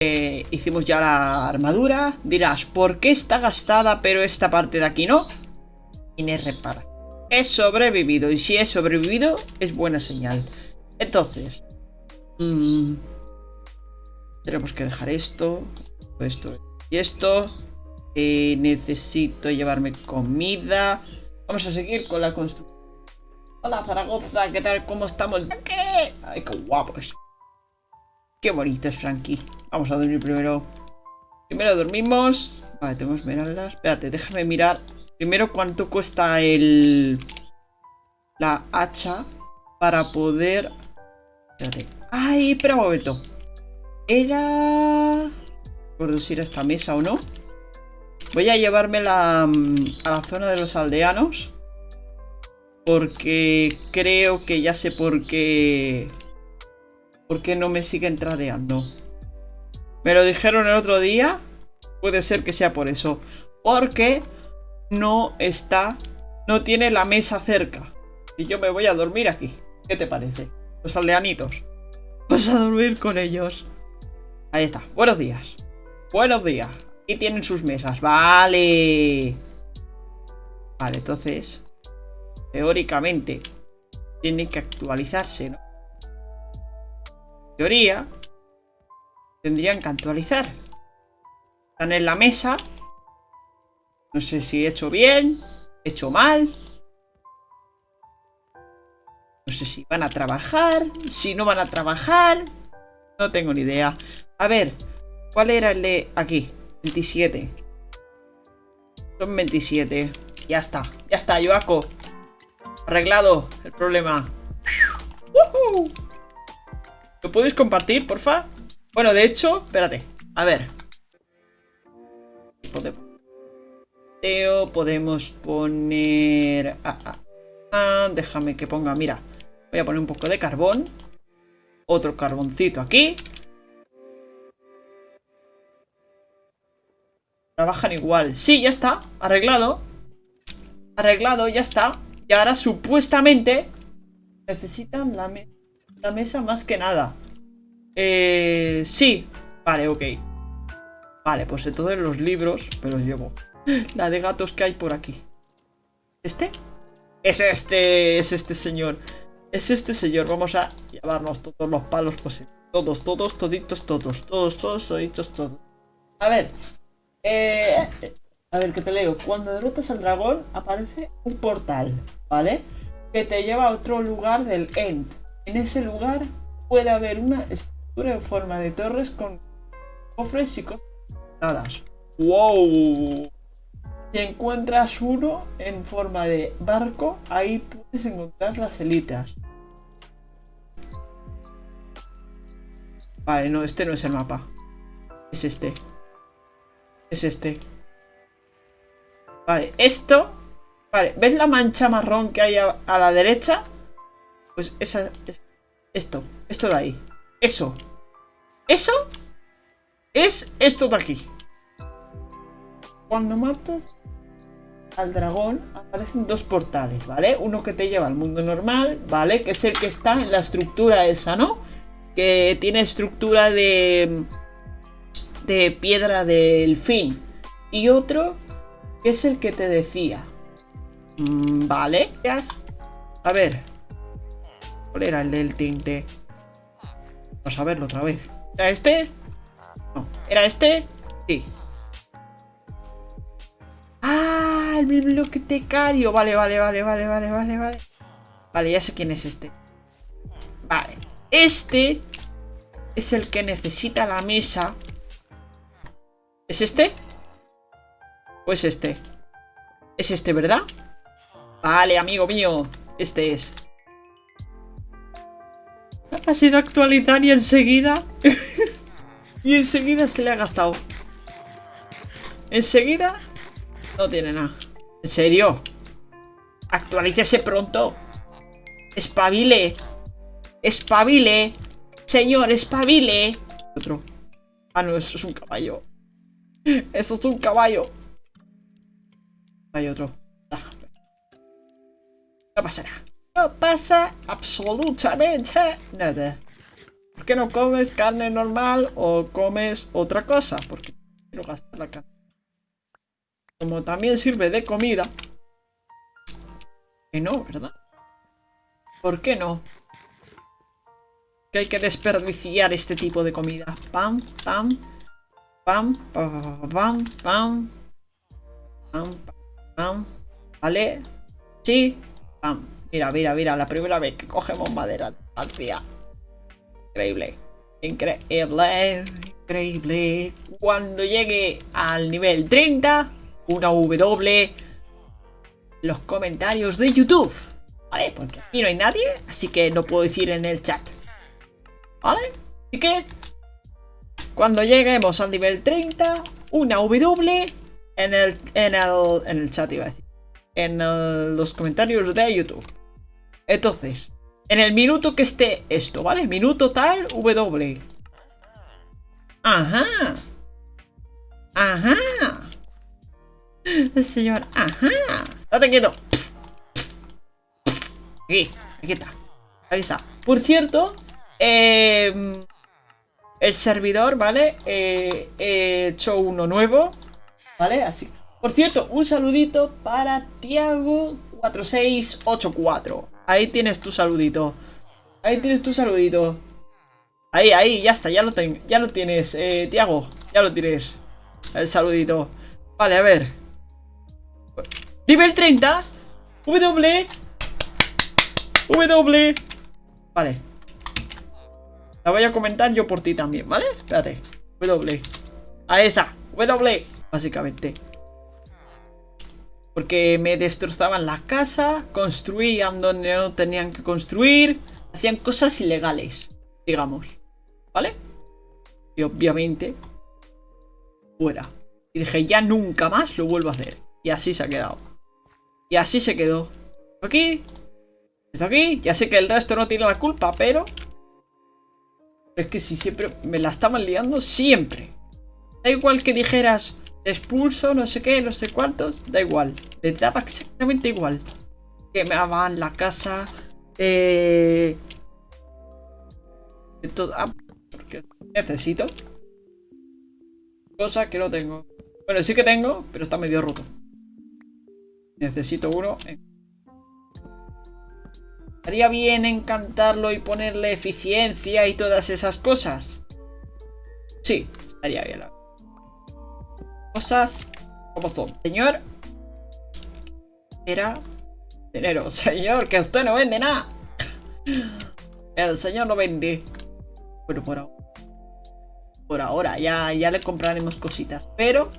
Eh, hicimos ya la armadura. Dirás, ¿por qué está gastada pero esta parte de aquí no? Y repara. He sobrevivido y si he sobrevivido es buena señal. Entonces, mmm, tenemos que dejar esto, esto y esto. Eh, necesito llevarme comida. Vamos a seguir con la construcción. Hola Zaragoza, ¿qué tal? ¿Cómo estamos? ¿Qué? Ay, qué guapos. Qué bonito es Frankie. Vamos a dormir primero. Primero dormimos. Vale, tengo esmeraldas. Espérate, déjame mirar. Primero cuánto cuesta el... La hacha para poder... Espérate. ¡Ay! Espera un momento. Era... No recuerdo esta mesa o no. Voy a llevármela mm, a la zona de los aldeanos. Porque creo que ya sé por qué... ¿Por qué no me siguen tradeando? Me lo dijeron el otro día. Puede ser que sea por eso. Porque no está... No tiene la mesa cerca. Y yo me voy a dormir aquí. ¿Qué te parece? Los aldeanitos. Vas a dormir con ellos. Ahí está. Buenos días. Buenos días. Y tienen sus mesas. Vale. Vale, entonces... Teóricamente... Tiene que actualizarse, ¿no? Teoría, tendrían que actualizar. Están en la mesa. No sé si he hecho bien, he hecho mal. No sé si van a trabajar, si no van a trabajar. No tengo ni idea. A ver, ¿cuál era el de aquí? 27. Son 27. Ya está, ya está, Yoaco. Arreglado el problema. ¿Lo podéis compartir, porfa? Bueno, de hecho, espérate. A ver. Podemos, podemos poner... Ah, ah, ah, déjame que ponga, mira. Voy a poner un poco de carbón. Otro carboncito aquí. Trabajan igual. Sí, ya está. Arreglado. Arreglado, ya está. Y ahora supuestamente necesitan la mesa la mesa más que nada. Eh, sí. Vale, ok. Vale, pues entonces los libros me los llevo. La de gatos que hay por aquí. ¿Este? Es este, es este señor. Es este señor. Vamos a llevarnos todos los palos posibles. Todos, todos, toditos, todos. Todos, todos, toditos, todos. A ver. Eh, a ver, que te leo. Cuando derrotas al dragón aparece un portal, ¿vale? Que te lleva a otro lugar del End. En ese lugar puede haber una estructura en forma de torres con cofres y cosas ¡Wow! Si encuentras uno en forma de barco, ahí puedes encontrar las elitas. Vale, no, este no es el mapa. Es este. Es este. Vale, esto... Vale, ¿ves la mancha marrón que hay a la derecha? Pues esa... Es, esto. Esto de ahí. Eso. Eso es esto de aquí. Cuando matas al dragón aparecen dos portales, ¿vale? Uno que te lleva al mundo normal, ¿vale? Que es el que está en la estructura esa, ¿no? Que tiene estructura de... De piedra del fin. Y otro que es el que te decía. Mm, ¿Vale? A ver, ¿Cuál era el del tinte? Vamos a verlo otra vez. ¿Era este? No. ¿Era este? Sí. ¡Ah! El bibliotecario. Vale, vale, vale, vale, vale, vale, vale. Vale, ya sé quién es este. Vale. Este es el que necesita la mesa. ¿Es este? ¿O es este? Es este, ¿verdad? Vale, amigo mío. Este es. Ha sido actualizar y enseguida... y enseguida se le ha gastado. Enseguida... No tiene nada. ¿En serio? Actualícese pronto. Espabile. Espabile. Señor, espabile. Otro. Ah, no, eso es un caballo. Eso es un caballo. Hay otro. Ah. No pasará. No pasa absolutamente nada. ¿Por qué no comes carne normal o comes otra cosa? Porque quiero gastar la carne. Como también sirve de comida. Que no, ¿verdad? ¿Por qué no? Que hay que desperdiciar este tipo de comida. Pam, pam, pam, pam, pam, pam, pam, pam, ¿vale? Sí, pam. Mira, mira, mira, la primera vez que cogemos madera hacia. Increíble. Increíble, increíble. Cuando llegue al nivel 30, una W, los comentarios de YouTube. ¿Vale? Porque aquí no hay nadie, así que no puedo decir en el chat. ¿Vale? Así que, cuando lleguemos al nivel 30, una W en el, en el, en el chat, iba a decir. En los comentarios de YouTube. Entonces, en el minuto que esté esto, ¿vale? Minuto tal, W. Ajá. Ajá. Señor, ajá. Date quieto. Aquí, aquí está. Ahí está. Por cierto, eh, el servidor, ¿vale? Eh, he hecho uno nuevo, ¿vale? Así. Por cierto, un saludito para Tiago4684. Ahí tienes tu saludito. Ahí tienes tu saludito. Ahí, ahí, ya está, ya lo, ten, ya lo tienes, eh, Tiago. Ya lo tienes. El saludito. Vale, a ver. Nivel 30. W. W. Vale. La voy a comentar yo por ti también, ¿vale? Espérate. W. Ahí está. W. Básicamente. Porque me destrozaban la casa, construían donde no tenían que construir, hacían cosas ilegales, digamos. ¿Vale? Y obviamente, fuera. Y dije, ya nunca más lo vuelvo a hacer. Y así se ha quedado. Y así se quedó. Aquí, esto aquí. Ya sé que el resto no tiene la culpa, pero... Es que si siempre me la estaban liando, siempre. Da igual que dijeras, expulso, no sé qué, no sé cuántos. Da igual. Le daba exactamente igual. Que me daban la casa. Eh... Todo... Ah, porque necesito. Cosa que no tengo. Bueno, sí que tengo, pero está medio roto. Necesito uno. ¿Estaría bien encantarlo y ponerle eficiencia y todas esas cosas? Sí, estaría bien. Cosas como son. Señor. Era dinero. Señor, que usted no vende nada. El señor no vende. Bueno, por ahora. Por ahora, ya, ya le compraremos cositas. Pero,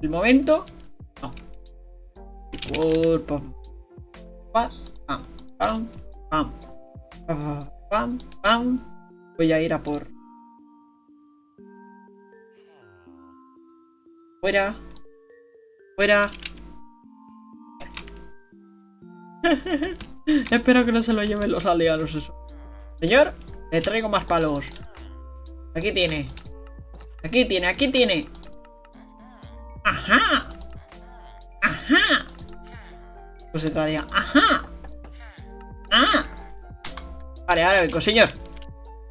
el momento, no. Por, pam, Pam, pam, pam, pam, Voy a ir a por... Fuera. Fuera. Espero que no se lo lleven los aliados eso. Señor, le traigo más palos. Aquí tiene. Aquí tiene, aquí tiene. Ajá. Ajá. Pues se traía. Ajá. ¡Ah! Vale, ahora vengo, señor.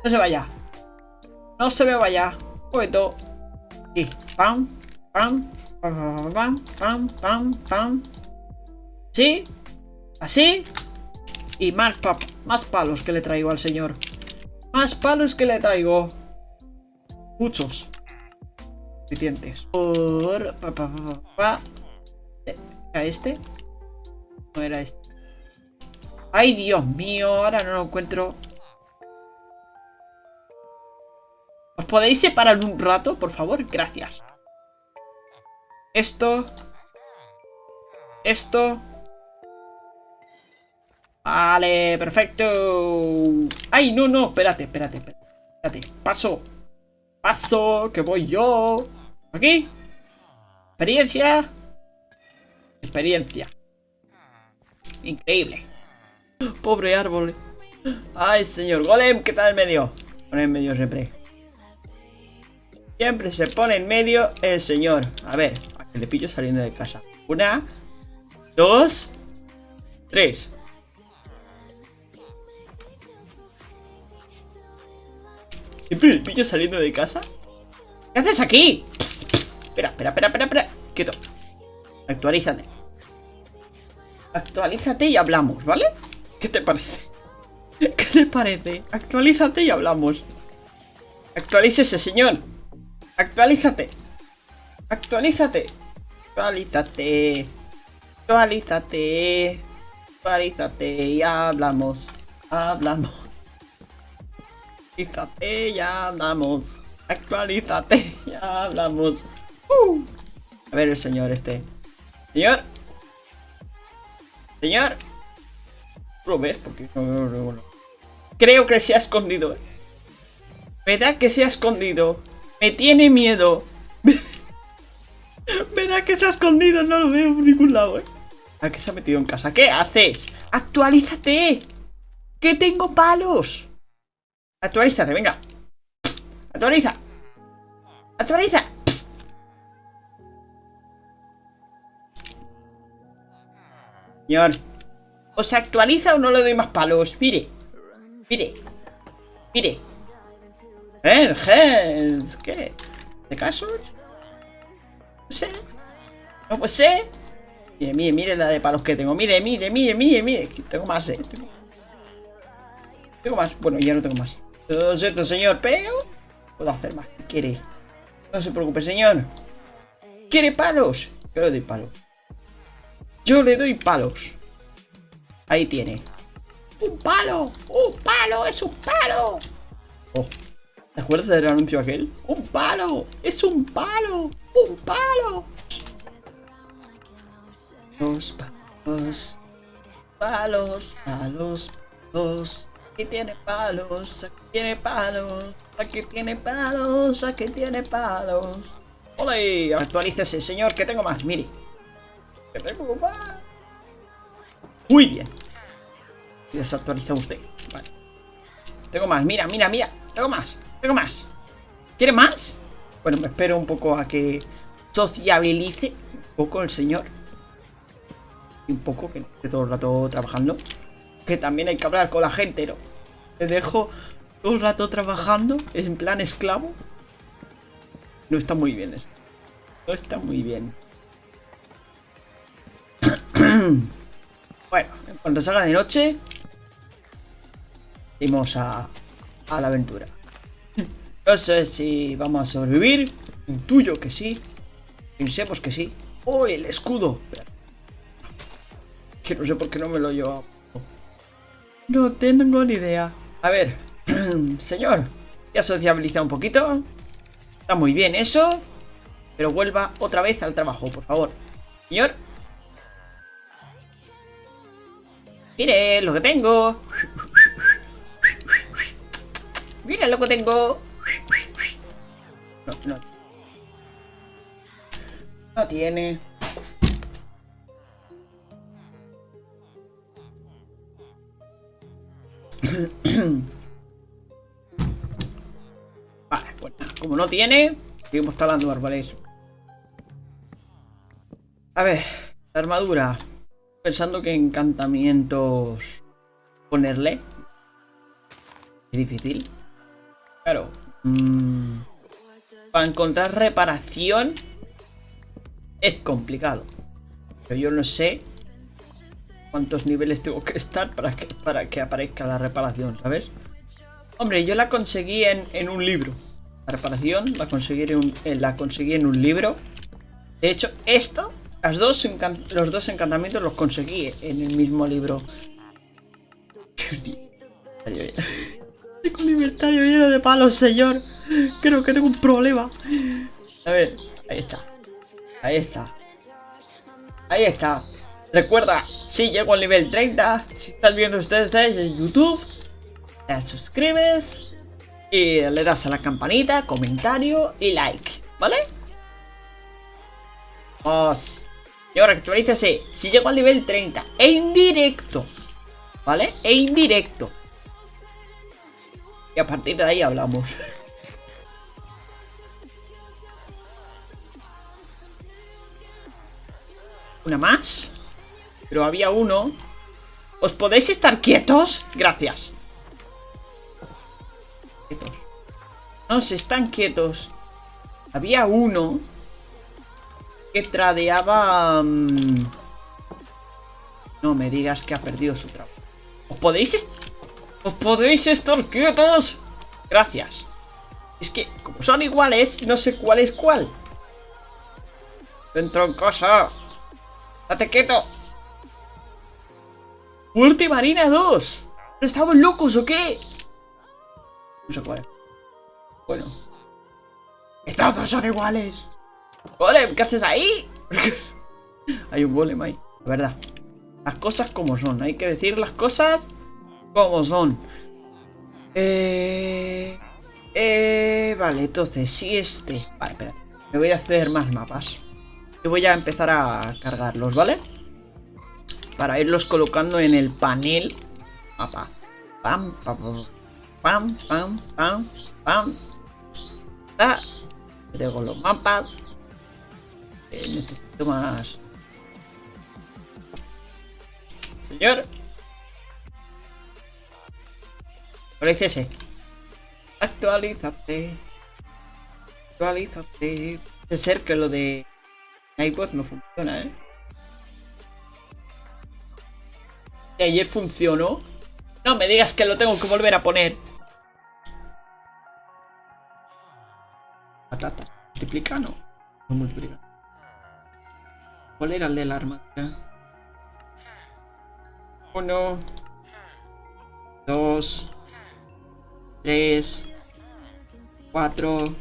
No se vaya. No se me vaya. Poeto. Y pam, pam, pam, pam, pam, pam, pam. ¿Sí? ¿Así? Y más, más palos que le traigo al señor. Más palos que le traigo. Muchos. Suficientes. Por... Pa, ¿Era este? No era este. ¡Ay, Dios mío! Ahora no lo encuentro. ¿Os podéis separar un rato, por favor? Gracias. Esto. Esto. Vale, perfecto. ¡Ay, no, no! Espérate, espérate, espérate. Paso. Paso, que voy yo. Aquí. Experiencia. Experiencia. Increíble. Pobre árbol. Ay, señor. Golem, ¿qué está en medio? Pone en medio siempre. Siempre se pone en medio el señor. A ver, que le pillo saliendo de casa. Una, dos, tres. Siempre el pillo saliendo de casa. ¿Qué haces aquí? Espera, espera, espera, espera, espera. Quieto. Actualízate. Actualízate y hablamos, ¿vale? ¿Qué te parece? ¿Qué te parece? Actualízate y hablamos. Actualícese, señor. Actualízate. Actualízate. Actualízate. Actualízate. Actualízate y hablamos. Hablamos. Actualízate, ya hablamos. Actualízate, ya hablamos. Uh. A ver el señor este. Señor. Señor. ¿Lo ves? Porque no, no, Creo que se ha escondido. ¿Verdad que se ha escondido? Me tiene miedo. ¿Verdad que se ha escondido? No lo veo por ningún lado, ¿eh? ¿A qué se ha metido en casa? ¿Qué haces? ¡Actualízate! ¡Que tengo palos! Actualízate, venga. Actualiza. Actualiza. Señor. ¿O se actualiza o no le doy más palos? Mire. Mire. Mire. Eh, ¿Qué? ¿De caso? No sé. No pues sé. Mire, mire, mire la de palos que tengo. Mire, mire, mire, mire, mire. Tengo más, eh. Tengo, más. Bueno, ya no tengo más. Todo cierto, señor, pero puedo hacer más. ¿Qué quiere? No se preocupe, señor. ¿Quiere palos? Yo le doy palos. Yo le doy palos. Ahí tiene. ¡Un palo! ¡Un palo! ¡Es un palo! Oh. ¿Te acuerdas del anuncio aquel? ¡Un palo! ¡Es un palo! ¡Un palo! Los palos. Palos, palos, palos. Aquí tiene palos, aquí tiene palos, aquí tiene palos, aquí tiene palos. ¡Ole! Actualícese, señor, que tengo más, mire. Que tengo más. Muy bien. Desactualiza usted. Vale. Tengo más, mira, mira, mira. Tengo más, tengo más. ¿Quiere más? Bueno, me espero un poco a que sociabilice un poco el señor. Y un poco, que esté todo el rato trabajando que también hay que hablar con la gente, ¿no? Te dejo todo el rato trabajando, en plan esclavo. No está muy bien eso. No está muy bien. bueno, en cuanto salga de noche, Vamos a la aventura. No sé si vamos a sobrevivir. Intuyo que sí. Pensemos que sí. ¡Oh, el escudo! Que no sé por qué no me lo he llevado. No tengo ni idea. A ver, señor, ya sociabiliza un poquito. Está muy bien eso. Pero vuelva otra vez al trabajo, por favor. Señor. Mire lo que tengo. Mire lo que tengo. No, no. No tiene. vale, pues nada, como no tiene, seguimos talando árboles. A ver, la armadura. Pensando que encantamientos ponerle. Es difícil. Claro. Mm, para encontrar reparación es complicado. Pero yo no sé cuántos niveles tengo que estar para que, para que aparezca la reparación, ¿sabes? Hombre, yo la conseguí en, un libro. La reparación la conseguí, en un, eh, la conseguí en un libro. De hecho, esto, las dos los dos encantamientos los conseguí en el mismo libro. Tengo un libertario lleno de palos, señor. Creo que tengo un problema. A ver, ahí está. Ahí está. Ahí está. Recuerda, si llego al nivel 30, si estás viendo ustedes en YouTube, te suscribes y le das a la campanita, comentario y like, ¿vale? Vamos. Y ahora actualízase, si llego al nivel 30, e indirecto, ¿vale? E indirecto. Y a partir de ahí hablamos. ¿Una más? Pero había uno. ¿Os podéis estar quietos? Gracias. Quietos. No, se están quietos. Había uno que tradeaba... mm, No me digas que ha perdido su trabajo. ¿Os podéis... est- ¿Os podéis estar quietos? Gracias. Es que, como son iguales, no sé cuál es cuál. Dentro en casa. ¡Date quieto! ¡Muerte Marina 2! ¿No estamos locos o qué? No sé cuál. Bueno. Estos dos son iguales. Golem, ¿qué haces ahí? Hay un golem ahí, la verdad. Las cosas como son, hay que decir las cosas como son. Eh... Eh... Vale, entonces, si este... Vale, espera. Me voy a hacer más mapas. Y voy a empezar a cargarlos, ¿vale? Para irlos colocando en el panel mapa. Pam, pam, pam, pam, pam, pam. Ta. Tengo los mapas. Eh, necesito más. Señor. Actualícese. Actualízate. Actualízate. Puede ser que lo de iPod no funciona, ¿eh? Que ayer funcionó. No me digas que lo tengo que volver a poner. Patatas. ¿Multiplica? No. No multiplica. ¿Cuál era el de la armadura? Uno. Dos. Tres. Cuatro.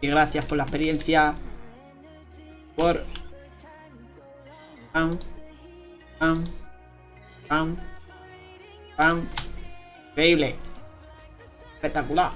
Y gracias por la experiencia. Por... Pam. Pam. Pam. Pam. Increíble. Espectacular.